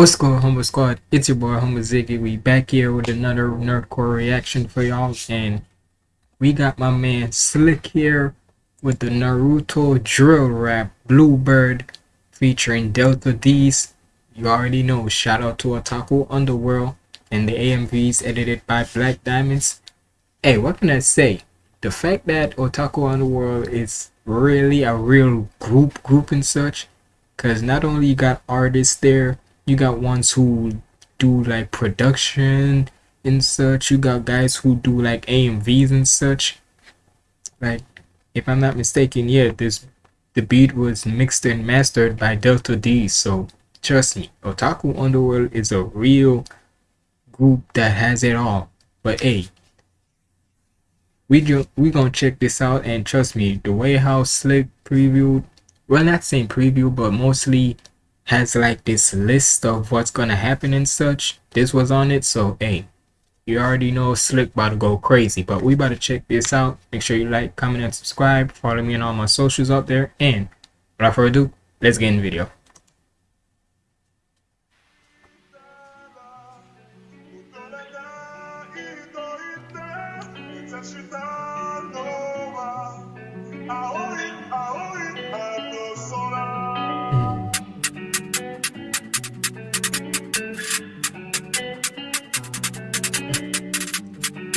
What's going Humble Squad? It's your boy Humble Ziggy. We back here with another Nerdcore reaction for y'all and we got my man Slick here with the Naruto drill rap Bluebird featuring Delta D's. You already know, shout out to Otaku Underworld and the AMVs edited by Black Diamonds. Hey, what can I say? The fact that Otaku Underworld is really a real group group and such because not only you got artists there you got ones who do like production and such. You got guys who do like amvs and such. Like if i'm not mistaken yeah this the beat was mixed and mastered by delta d. So trust me otaku underworld is a real group that has it all. But hey we do, we gonna check this out. And trust me the way how slick well not saying preview but mostly has like this list of what's gonna happen and such this was on it so hey you already know slick about to go crazy but we about to check this out make sure you like comment and subscribe follow me on all my socials out there and without further ado let's get in the video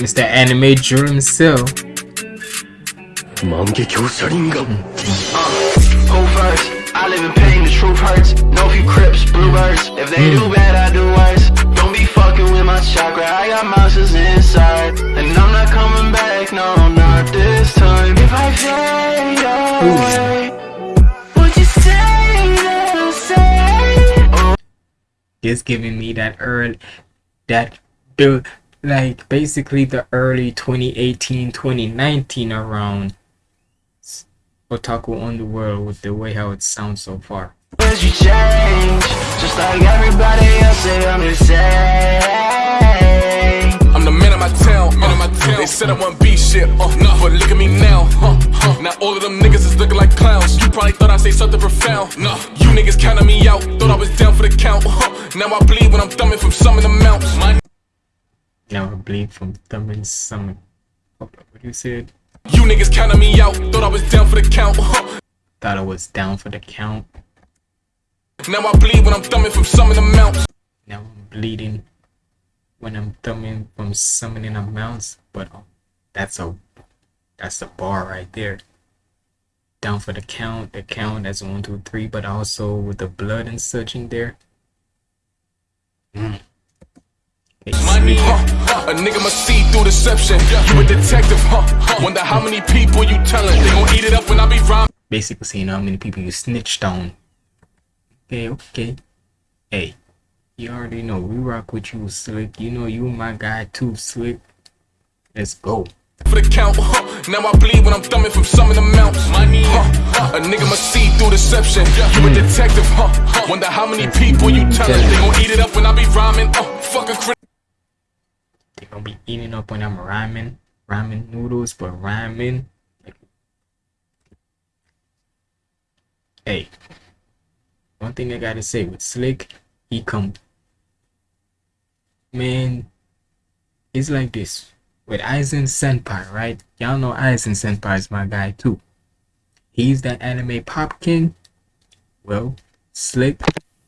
Mr. Anime Drew himself. Mangekyo Sharingan. Uh, first? I live in pain, the truth hurts. No few crips, bluebirds. If they do bad, I do worse. Don't be fucking with my chakra, I got monsters inside. And I'm not coming back, no, not this time. If I fade away, would you say that say? Just giving me that early, that build like basically the early 2018 2019 around otaku world with the way how it sounds so far. You change just like everybody else say i'm the same i'm the man of my town man of my town. They said i want be shit uh, no, but look at me now huh, huh. now all of them niggas is looking like clowns. You probably thought i'd say something profound no you niggas counted me out thought i was down for the count huh. now i bleed when i'm thumbing from some of the mounts my now I bleed from thumbing some. What you said? You niggas counted me out. Thought I was down for the count. Thought I was down for the count. Now I bleed when I'm thumbing from summoning amounts. Now I'm bleeding when I'm thumbing from summoning amounts. But um, that's a that's a bar right there. Down for the count. The count as one, two, three, but also with the blood and such in there. Mm. Money, huh? A nigga must see through deception. You a detective, huh? Wonder how many people you telling. They gon' eat it up when I be rhyming. Basically saying how many people you snitched on. Okay, okay. Hey, you already know we rock with you, Slick. You know you my guy too, Slick. Let's go. For the count, huh? Now I bleed when I'm thumbing from some of the mounts. Money, huh? A nigga must see through deception. You a detective, huh? Wonder how many people you telling. They gon' eat it up when I be rhyming. Uh, fuck a gonna be eating up when I'm ramen, ramen noodles, but ramen. Hey, one thing I gotta say with Slick, he come, man. It's like this with Aizen Senpai, right? Y'all know Aizen Senpai is my guy too. He's the anime pop king. Well, Slick,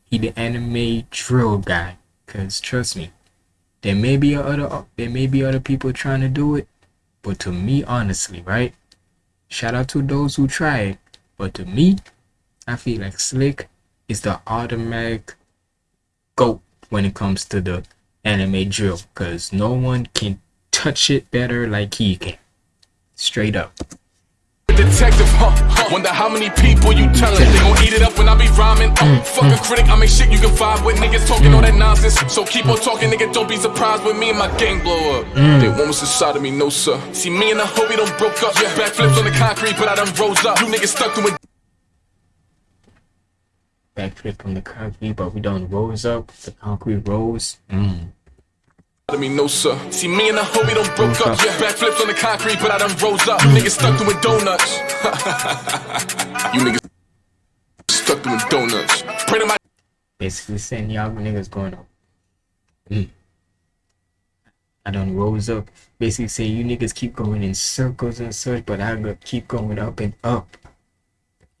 he the anime drill guy. Cause trust me, there may be other there may be other people trying to do it, but to me, honestly, right? Shout out to those who try it, but to me, I feel like Slick is the automatic goat when it comes to the anime drill, cause no one can touch it better like he can. Straight up detective, huh? Wonder how many people you telling. They gon' eat it up when I be rhyming. Uh, fuck a critic, I make shit you can vibe with. Niggas talking all that nonsense. So keep on talking, nigga. Don't be surprised when me and my gang blow up. Mm. They want us inside of me, no sir. See me and the homie don't broke up. Yeah. Backflips on the concrete, but I done rose up. You niggas stuck to it. Backflip on the concrete, but we don't rose up. The concrete rose. Mm. I mean, no sir. See me and the homie don't broke up. Yeah, backflips on the concrete, but I done rose up. Niggas stuck doing donuts. you niggas stuck doing donuts. Pray to my Basically saying y'all niggas going up. Mm. I done rose up. Basically saying you niggas keep going in circles and such, but I keep going up and up.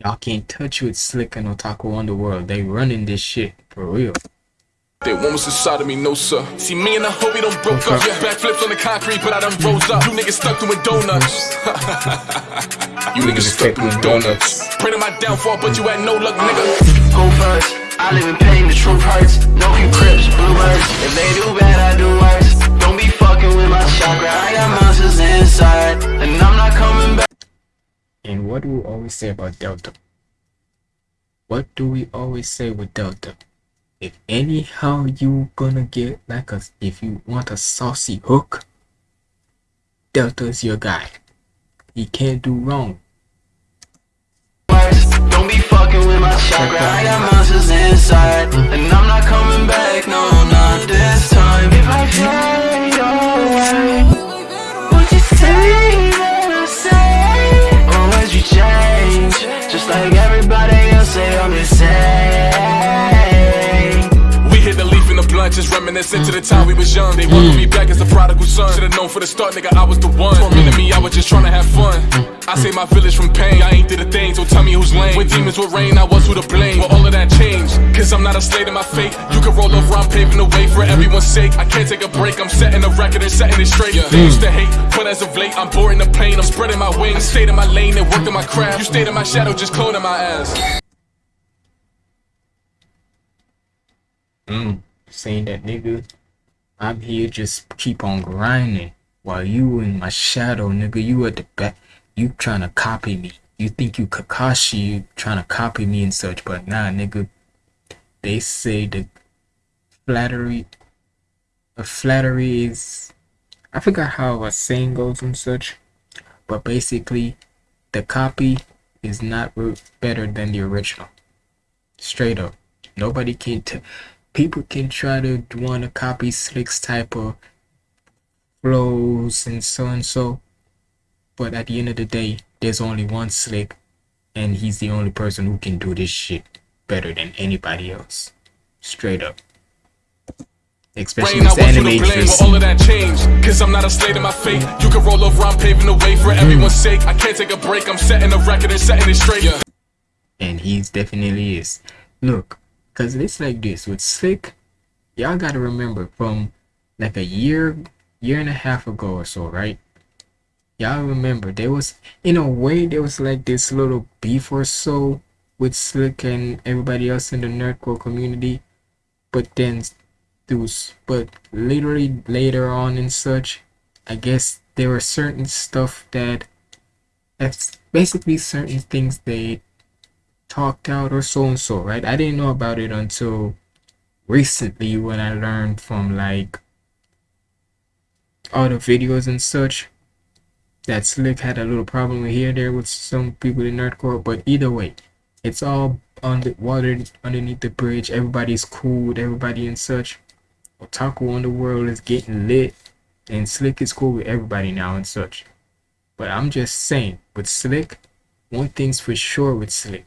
Y'all can't touch with Slick and Otaku Underworld. They running this shit for real. They one was inside of me, no sir. See me and the homie don't broke up. Yeah, backflips on the concrete, but I done rose up. You niggas stuck doing donuts. you niggas stuck doing donuts. Pray to my downfall, but you had no luck, nigga. Who first? I live in pain, the truth hurts. No few crips, bluebirds. If they do bad, I do worse. Don't be fucking with my chakra. I got monsters inside, and I'm not coming back. And what do we always say about Delta? What do we always say with Delta? If anyhow you gonna get like a if you want a saucy hook, Delta's your guy. He can't do wrong. Don't be fucking with my chakra. I got monsters inside, and I'm not coming back. No, reminiscent to the time we was young. They welcomed me back as a prodigal son. Should've known for the start, nigga, I was the one. For me minute, me, I was just trying to have fun. I saved my village from pain. I ain't did a thing, so tell me who's lame. When demons would rain, I was who to blame. Well, all of that changed, cause I'm not a slave to my fate. You can roll over, I'm paving the way for everyone's sake. I can't take a break, I'm setting a record and setting it straight. They used to hate, but as of late, I'm boring the pain. I'm spreading my wings, stayed in my lane and worked in my craft. You stayed in my shadow, just cloning my ass. Mm, saying that nigga, I'm here just keep on grinding while you in my shadow, nigga. You at the back, you trying to copy me. You think you Kakashi, you trying to copy me and such, but nah, nigga. They say the flattery, the flattery is, I forgot how a saying goes and such, but basically, the copy is not better than the original. Straight up, nobody can t- people can try to want to copy Slick's type of flows and so and so, but at the end of the day, there's only one Slick, and he's the only person who can do this shit better than anybody else. Straight up. Especially Rain, I this want you anime blame, dress all of that changed. Cause I'm not a slave to my fate. You can roll over, I'm paving the way for mm. everyone's sake. I can't take a break, I'm setting a record and setting it straight. Yeah. and he's definitely is. Look, cause it's like this with Slick, y'all gotta remember from like a year, year and a half ago or so, right? Y'all remember there was, in a way, there was like this little beef or so with Slick and everybody else in the nerdcore community, but then those, but literally later on and such, I guess there were certain stuff that, that's basically certain things they talked out or so and so, right? I didn't know about it until recently when I learned from like all the videos and such that Slick had a little problem here there with some people in Nerdcore, but either way, it's all on the water underneath the bridge. Everybody's cool with everybody and such. Otaku Underworld is getting lit, and Slick is cool with everybody now and such. But I'm just saying, with Slick, one thing's for sure with Slick.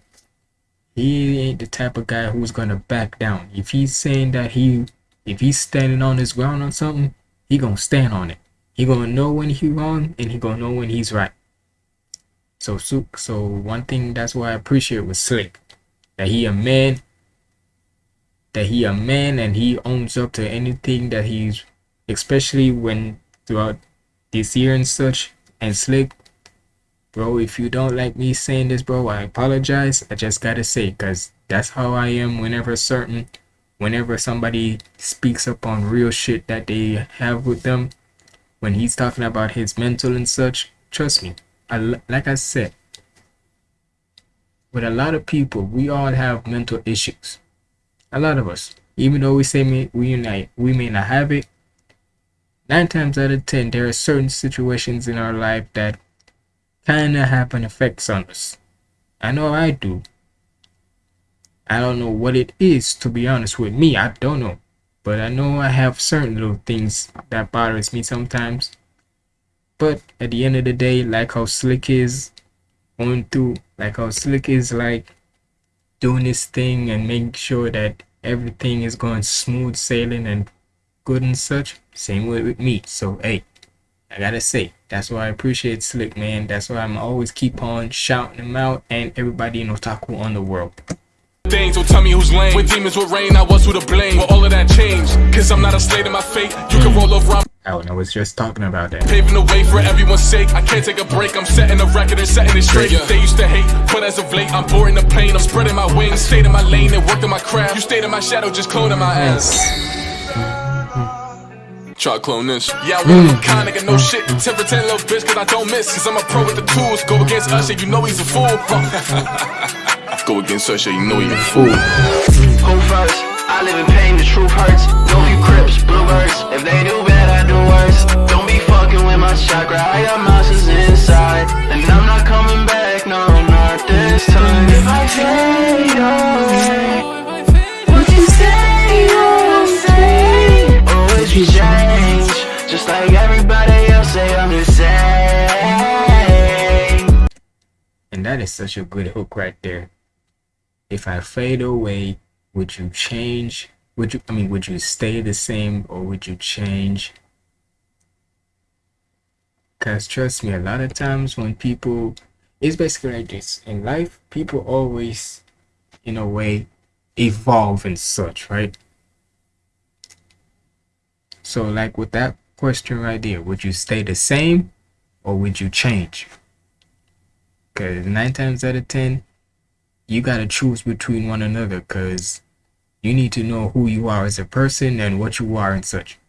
He ain't the type of guy who's gonna back down. If he's saying that he, if he's standing on his ground on something, he gonna stand on it. He gonna know when he wrong, and he gonna know when he's right. So, so, one thing that's why I appreciate with Slick, that he a man, that he a man, and he owns up to anything that he's, especially when throughout this year and such, and Slick bro if you don't like me saying this bro i apologize. I just gotta say because that's how i am whenever certain whenever somebody speaks up on real shit that they have with them when he's talking about his mental and such trust me I, like i said with a lot of people we all have mental issues. A lot of us. Even though we say may, we unite we may not have it nine times out of ten there are certain situations in our life that kind of have an effect on us. I know I do. I don't know what it is to be honest with me. I don't know. But I know I have certain little things that bothers me sometimes. But at the end of the day, like how Slick is going through, like how Slick is like doing his thing and making sure that everything is going smooth sailing and good and such. Same way with me. So hey, I gotta say, that's why I appreciate Slick, man. That's why I'm always keep on shouting him out and everybody in Otaku Underworld. Things don't tell me who's lame. When demons would rain, I was who to blame. But all of that changed. Cause I'm not a slave to my fate. You can roll over, I'm Oh, and I was just talking about that. paving the way for everyone's sake. I can't take a break. I'm setting a record and setting it straight. They used to hate, but as of late, I'm boarding the plane. I'm spreading my wings, stayed in my lane and worked in my craft. You stayed in my shadow, just cloning my ass. Try to clone this. Yeah, we really mm. kind nigga, no shit. 10 for 10 little bitch, cause I don't miss. Cause I'm a pro with the tools. Go against Usher, you know he's a fool. Go against Usher, you know he's a fool. Who first? I live in pain, the truth hurts. No few crips, bluebirds. Such a good hook right there. If I fade away, would you change? Would you, I mean, would you stay the same or would you change? Because trust me, a lot of times when people, it's basically like this. In life, people always, in a way, evolve and such, right? So like with that question right there, would you stay the same or would you change? Because nine times out of ten, you gotta choose between one another because you need to know who you are as a person and what you are and such.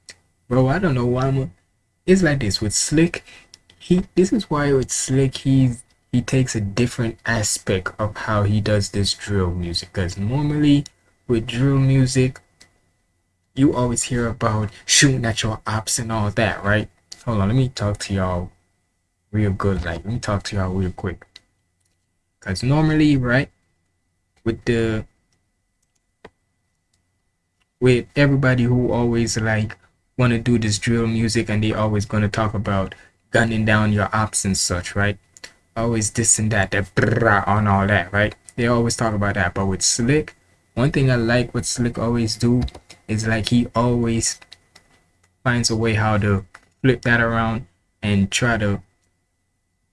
Bro, I don't know why I'm a, it's like this with Slick. He this is why with Slick he's he takes a different aspect of how he does this drill music because normally with drill music you always hear about shooting at your ops and all that, right? Hold on, let me talk to y'all real good. Like, let me talk to y'all real quick. Because normally, right, with the with everybody who always like want to do this drill music and they always going to talk about gunning down your ops and such, right? Always this and that, that on all that, right? They always talk about that. But with Slick, one thing I like what Slick always do is like he always finds a way how to flip that around and try to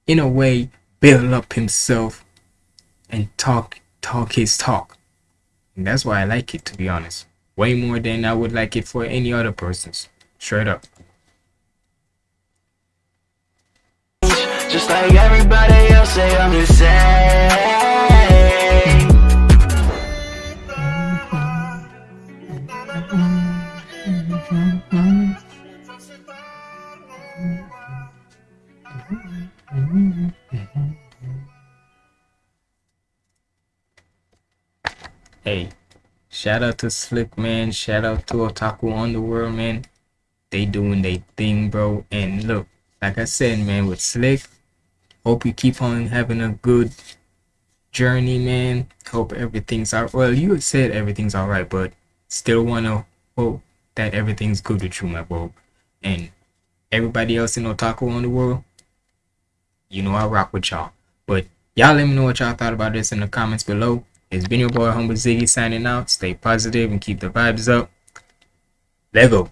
in a way build up himself and talk talk his talk. And that's why i like it to be honest. Way more than i would like it for any other person's. Straight up. Just like everybody else say i'm the same shout out to Slick man, shout out to Otaku Underworld man. They doing their thing, bro. And look, like I said, man, with Slick, hope you keep on having a good journey, man. Hope everything's out. Well, you said everything's alright, but still wanna hope that everything's good with you, my bro. And everybody else in Otaku Underworld, you know I rock with y'all. But y'all let me know what y'all thought about this in the comments below. It's been your boy Humble Ziggy signing out. Stay positive and keep the vibes up. Lego.